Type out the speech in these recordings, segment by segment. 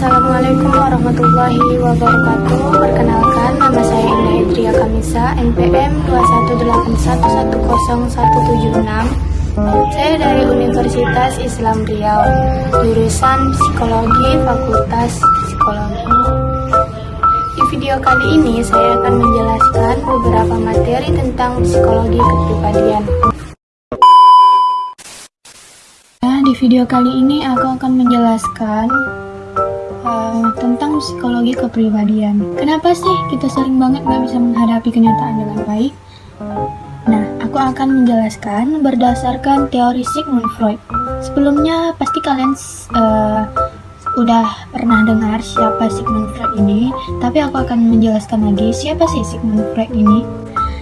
Assalamualaikum warahmatullahi wabarakatuh. Perkenalkan, nama saya Indah Idria Kamisa NPM 218110176 Saya dari Universitas Islam Riau Jurusan Psikologi Fakultas Psikologi. Di video kali ini saya akan menjelaskan beberapa materi tentang psikologi kepribadian. Nah, di video kali ini aku akan menjelaskan uh, tentang psikologi kepribadian. Kenapa sih kita sering banget nggak bisa menghadapi kenyataan dengan baik? Nah, aku akan menjelaskan berdasarkan teori Sigmund Freud. Sebelumnya pasti kalian uh, udah pernah dengar siapa Sigmund Freud ini, tapi aku akan menjelaskan lagi siapa sih Sigmund Freud ini.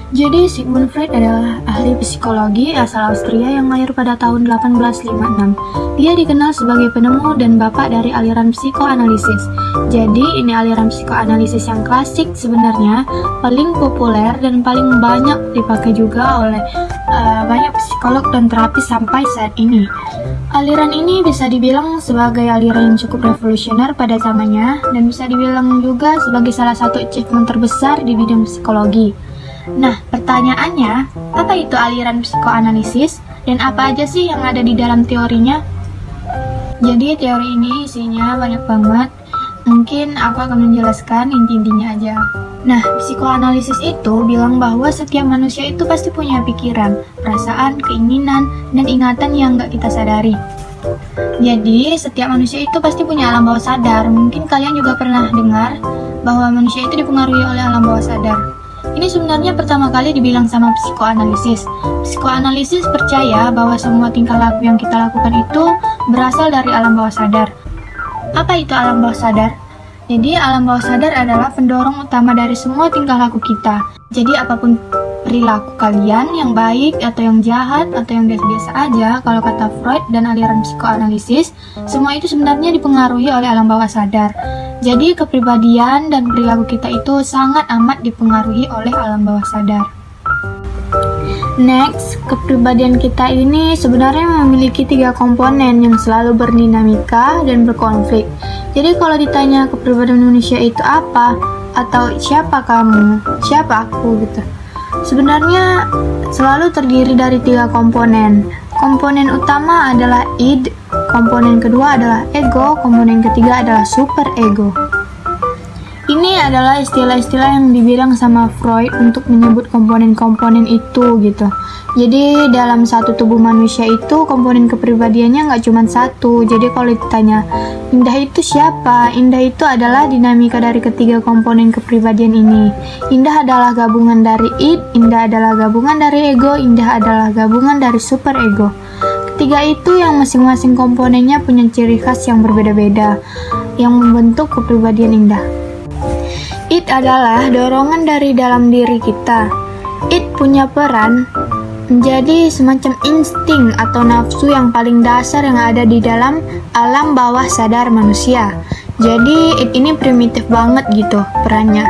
Jadi Sigmund Freud adalah ahli psikologi asal Austria yang lahir pada tahun 1856. Dia dikenal sebagai penemu dan bapak dari aliran psikoanalisis. Jadi ini aliran psikoanalisis yang klasik sebenarnya, paling populer dan paling banyak dipakai juga oleh uh, banyak psikolog dan terapis sampai saat ini. Aliran ini bisa dibilang sebagai aliran yang cukup revolusioner pada zamannya dan bisa dibilang juga sebagai salah satu achievement terbesar di bidang psikologi. Nah, pertanyaannya, apa itu aliran psikoanalisis dan apa aja sih yang ada di dalam teorinya? Jadi teori ini isinya banyak banget. Mungkin aku akan menjelaskan inti-intinya aja. Nah, psikoanalisis itu bilang bahwa setiap manusia itu pasti punya pikiran, perasaan, keinginan, dan ingatan yang nggak kita sadari. Jadi, setiap manusia itu pasti punya alam bawah sadar. Mungkin kalian juga pernah dengar bahwa manusia itu dipengaruhi oleh alam bawah sadar. Ini sebenarnya pertama kali dibilang sama psikoanalisis. Psikoanalisis percaya bahwa semua tingkah laku yang kita lakukan itu berasal dari alam bawah sadar. Apa itu alam bawah sadar? Jadi alam bawah sadar adalah pendorong utama dari semua tingkah laku kita. Jadi apa pun perilaku kalian yang baik atau yang jahat atau yang biasa-biasa aja kalau kata Freud dan aliran psikoanalisis, semua itu sebenarnya dipengaruhi oleh alam bawah sadar. Jadi kepribadian dan perilaku kita itu sangat amat dipengaruhi oleh alam bawah sadar. Next, kepribadian kita ini sebenarnya memiliki tiga komponen yang selalu berdinamika dan berkonflik. Jadi kalau ditanya kepribadian manusia itu apa atau siapa kamu, siapa aku gitu. Sebenarnya selalu terdiri dari tiga komponen. Komponen utama adalah id, komponen kedua adalah ego, komponen ketiga adalah super ego. Ini adalah istilah-istilah yang dibilang sama Freud untuk menyebut komponen-komponen itu gitu. Jadi dalam satu tubuh manusia itu komponen kepribadiannya nggak cuma satu. Jadi kalau ditanya Indah itu siapa? Indah itu adalah dinamika dari ketiga komponen kepribadian ini. Indah adalah gabungan dari id, Indah adalah gabungan dari ego, Indah adalah gabungan dari super ego. Ketiga itu yang masing-masing komponennya punya ciri khas yang berbeda-beda yang membentuk kepribadian Indah. It adalah dorongan dari dalam diri kita. It punya peran menjadi semacam insting atau nafsu yang paling dasar yang ada di dalam alam bawah sadar manusia. Jadi it ini primitif banget gitu perannya.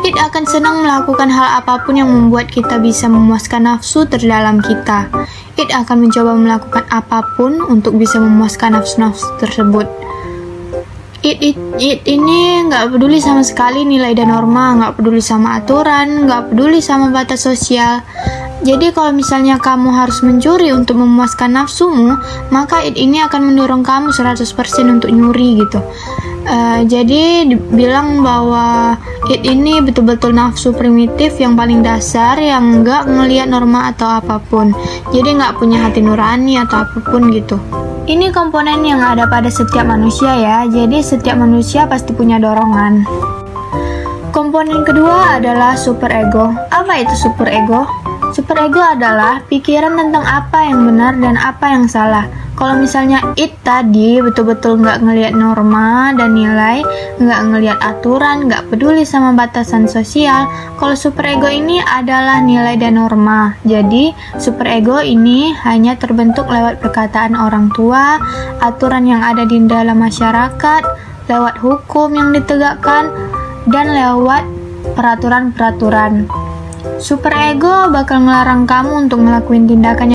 It akan senang melakukan hal apa pun yang membuat kita bisa memuaskan nafsu terdalam kita. It akan mencoba melakukan apa pun untuk bisa memuaskan nafsu-nafsu tersebut it, it, it ini nggak peduli sama sekali nilai dan norma, nggak peduli sama aturan, nggak peduli sama batas sosial. Jadi kalau misalnya kamu harus mencuri untuk memuaskan nafsumu, maka it ini akan mendorong kamu 100% untuk nyuri gitu. Uh, jadi dibilang bahwa it ini betul-betul nafsu primitif yang paling dasar yang nggak ngelihat norma atau apa pun. Jadi nggak punya hati nurani atau apa pun gitu. Ini komponen yang ada pada setiap manusia ya, jadi setiap manusia pasti punya dorongan. Komponen kedua adalah super ego. Apa itu super ego? Super ego adalah pikiran tentang apa yang benar dan apa yang salah. Kalau misalnya it tadi betul-betul nggak ngelihat norma dan nilai, nggak ngelihat aturan, nggak peduli sama batasan sosial. Kalau super ego ini adalah nilai dan norma. Jadi super ego ini hanya terbentuk lewat perkataan orang tua, aturan yang ada di dalam masyarakat, lewat hukum yang ditegakkan, dan lewat peraturan-peraturan. Super ego bakal melarang kamu untuk melakukan tindakan